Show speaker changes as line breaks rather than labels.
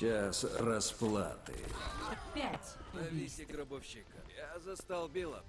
Час расплаты.
Пять.
Ловите гробовщика. Я застал Билла.